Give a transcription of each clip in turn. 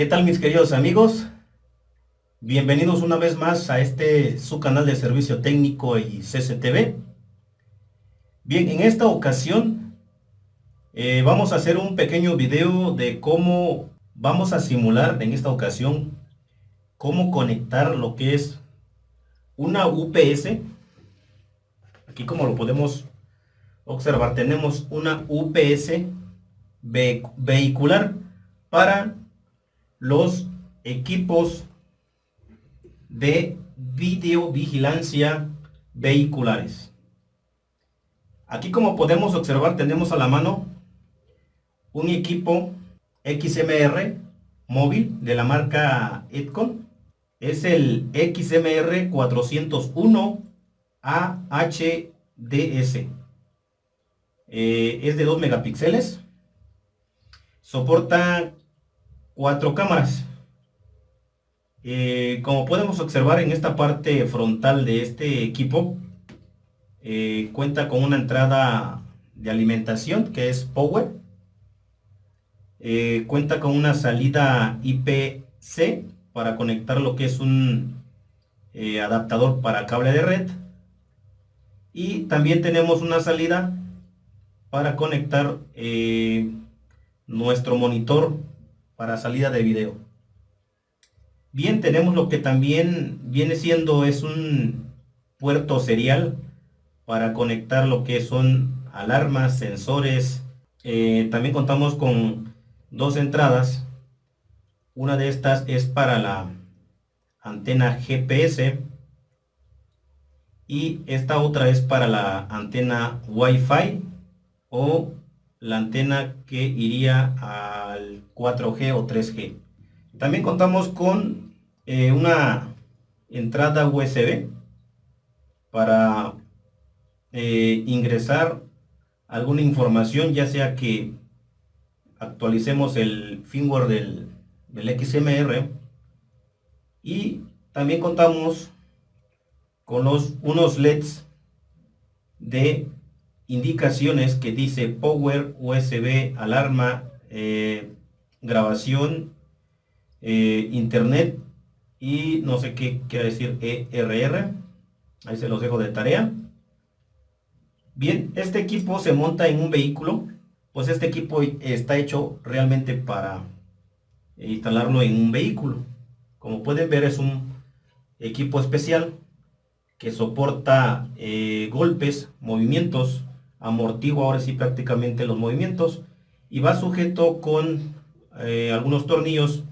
¿Qué tal mis queridos amigos? Bienvenidos una vez más a este su canal de servicio técnico y CCTV. Bien, en esta ocasión eh, vamos a hacer un pequeño video de cómo vamos a simular en esta ocasión cómo conectar lo que es una UPS. Aquí como lo podemos observar tenemos una UPS vehicular para los equipos de videovigilancia vehiculares. Aquí como podemos observar tenemos a la mano un equipo XMR móvil de la marca Edcon. Es el XMR 401 AHDS. Eh, es de 2 megapíxeles. Soporta cuatro cámaras. Eh, como podemos observar en esta parte frontal de este equipo, eh, cuenta con una entrada de alimentación que es Power. Eh, cuenta con una salida IPC para conectar lo que es un adaptador para cable de red. Y también tenemos una salida para conectar nuestro monitor para salida de video. Bien, tenemos lo que también viene siendo es un puerto serial para conectar lo que son alarmas, sensores. Eh, también contamos con dos entradas. Una de estas es para la antena GPS y esta otra es para la antena Wi-Fi o la antena que iría al 4G o 3G. También contamos con eh, una entrada USB para eh, ingresar alguna información, ya sea que actualicemos el firmware del, del XMR y también contamos con los unos LEDs de indicaciones que dice Power, USB, alarma, eh, grabación, eh, internet y no sé qué quiere decir ERR. Ahí se los dejo de tarea. Bien, este equipo se monta en un vehículo. Pues este equipo está hecho realmente para instalarlo en un vehículo. Como pueden ver es un equipo especial que soporta eh, golpes, movimientos, amortigua ahora sí prácticamente los movimientos y va sujeto con eh, algunos tornillos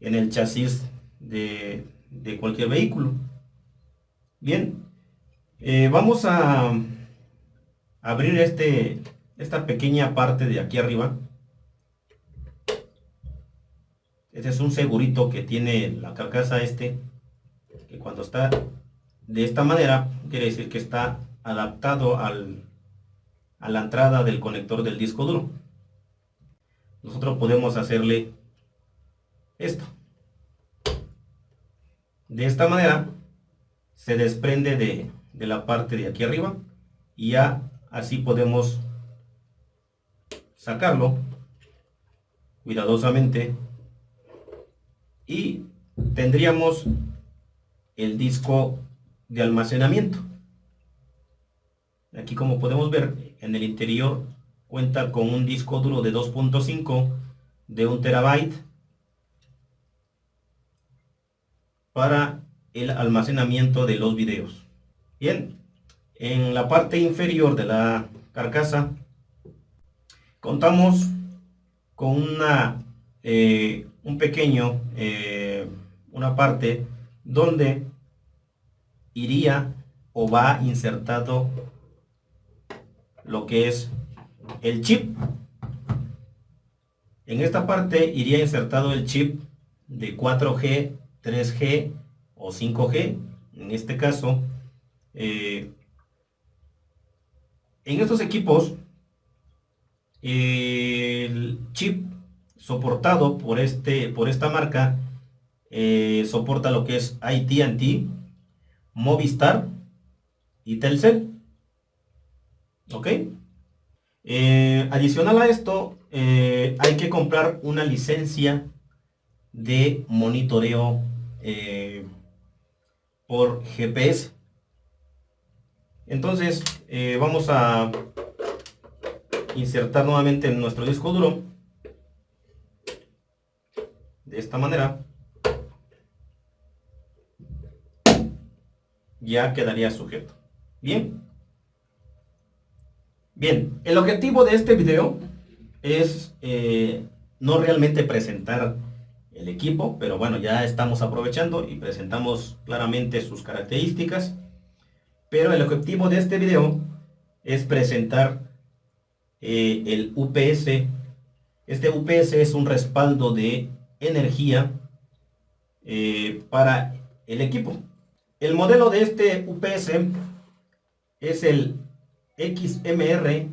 en el chasis de, cualquier vehículo. Bien, eh, vamos a abrir este, esta pequeña parte de aquí arriba. Este es un segurito que tiene la carcasa este, que cuando está de esta manera, quiere decir que está adaptado al, a la entrada del conector del disco duro. Nosotros podemos hacerle esto. De esta manera se desprende de, de la parte de aquí arriba y ya así podemos sacarlo cuidadosamente y tendríamos el disco de almacenamiento. Aquí como podemos ver, en el interior cuenta con un disco duro de 2.5 de 1 terabyte para el almacenamiento de los videos. Bien, en la parte inferior de la carcasa contamos con una eh, un pequeño eh, una parte donde iría o va insertado lo que es el chip. En esta parte iría insertado el chip de 4G, 3G o 5G. En este caso, eh, en estos equipos, el chip soportado por, este, por esta marca eh, soporta lo que es AT&T, Movistar y Telcel. ¿Ok? Eh, adicional a esto, eh, hay que comprar una licencia de monitoreo eh, por GPS. Entonces vamos a insertar nuevamente en nuestro disco duro de esta manera ya quedaría sujeto bien bien el objetivo de este video es eh, no realmente presentar el equipo pero bueno ya estamos aprovechando y presentamos claramente sus características pero el objetivo de este video es presentar eh, el UPS. Este UPS es un respaldo de energía eh, para el equipo. El modelo de este UPS es el XMR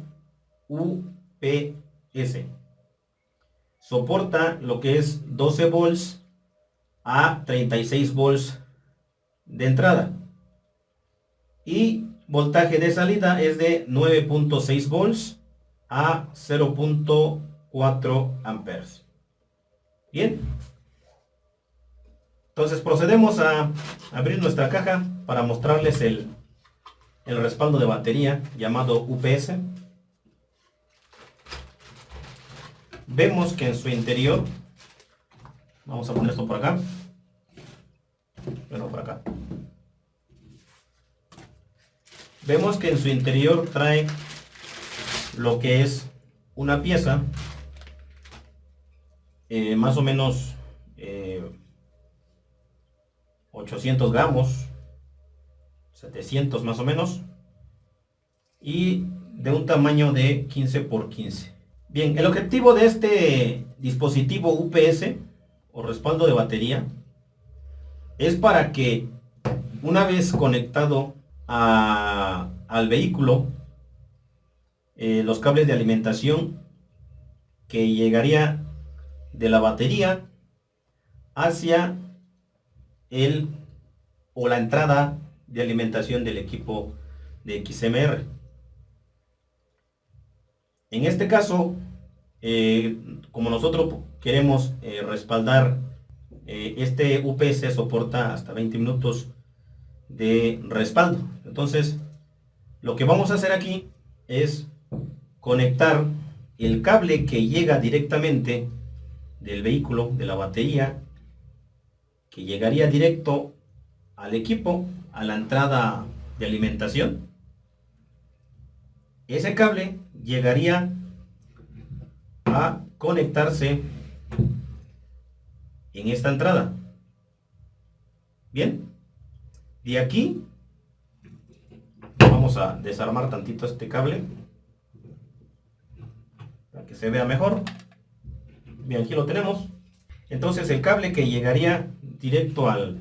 UPS. Soporta lo que es 12 volts a 36 volts de entrada. Y voltaje de salida es de 9.6 volts a 0.4 amperes. Bien. Entonces procedemos a abrir nuestra caja para mostrarles el, el respaldo de batería llamado UPS. Vemos que en su interior, vamos a poner esto por acá, bueno por acá. Vemos que en su interior trae lo que es una pieza eh, más o menos 800 eh, gramos 700 más o menos y de un tamaño de 15 por 15 bien el objetivo de este dispositivo UPS o respaldo de batería es para que una vez conectado al vehículo eh, los cables de alimentación que llegaría de la batería hacia el o la entrada de alimentación del equipo de XMR. En este caso, eh, como nosotros queremos eh, respaldar, este UPS soporta hasta 20 minutos de respaldo. Entonces, lo que vamos a hacer aquí es conectar el cable que llega directamente del vehículo, de la batería, que llegaría directo al equipo, a la entrada de alimentación. Ese cable llegaría a conectarse en esta entrada. Bien, de aquí vamos a desarmar tantito este cable que se vea mejor. Bien, aquí lo tenemos. Entonces el cable que llegaría directo al,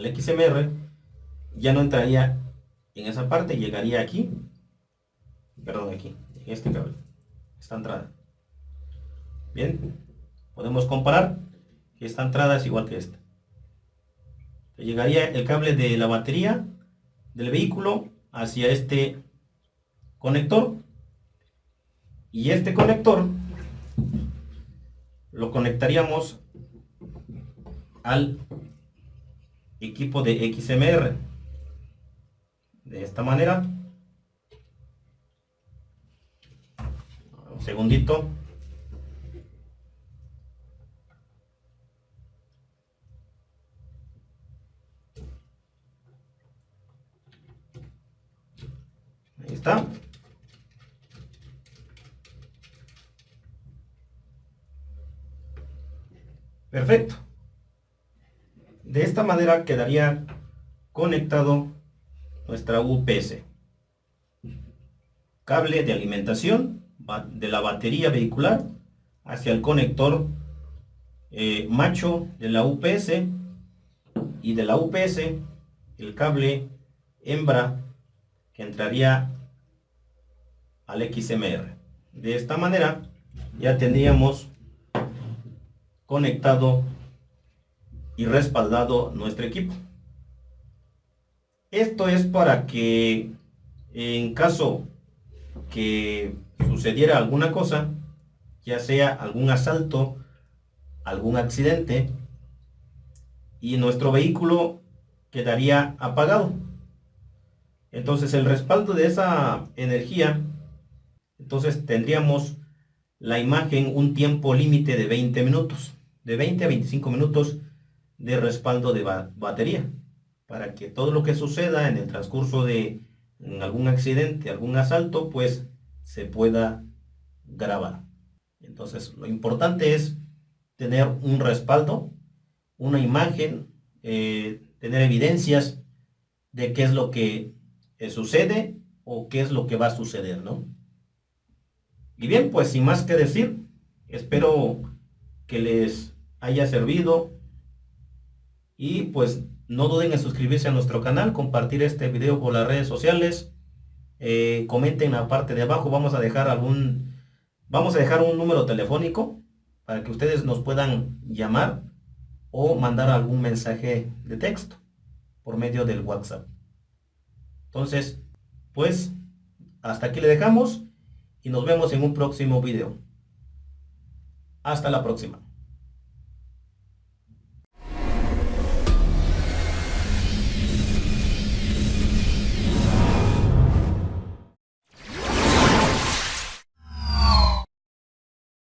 al XMR ya no entraría en esa parte, llegaría aquí, perdón, aquí, en este cable, esta entrada. Bien, podemos comparar que esta entrada es igual que esta. Llegaría el cable de la batería del vehículo hacia este conector y este conector lo conectaríamos al equipo de XMR de esta manera. Un segundito. Ahí está. Perfecto. De esta manera quedaría conectado nuestra UPS. Cable de alimentación de la batería vehicular hacia el conector eh, macho de la UPS y de la UPS el cable hembra que entraría al XMR. De esta manera ya tendríamos conectado y respaldado nuestro equipo. Esto es para que en caso que sucediera alguna cosa, ya sea algún asalto algún accidente y nuestro vehículo quedaría apagado. Entonces el respaldo de esa energía, entonces tendríamos la imagen un tiempo límite de 20 minutos, de 20 a 25 minutos de respaldo de batería, para que todo lo que suceda en el transcurso de algún accidente, algún asalto, pues se pueda grabar. Entonces lo importante es tener un respaldo, una imagen, eh, tener evidencias de qué es lo que sucede o qué es lo que va a suceder, ¿no? Y bien, pues sin más que decir, espero que les haya servido y pues no duden en suscribirse a nuestro canal, compartir este video por las redes sociales, eh, comenten en la parte de abajo, vamos a dejar algún, vamos a dejar un número telefónico para que ustedes nos puedan llamar o mandar algún mensaje de texto por medio del WhatsApp. Entonces, pues, hasta aquí le dejamos y nos vemos en un próximo video. Hasta la próxima.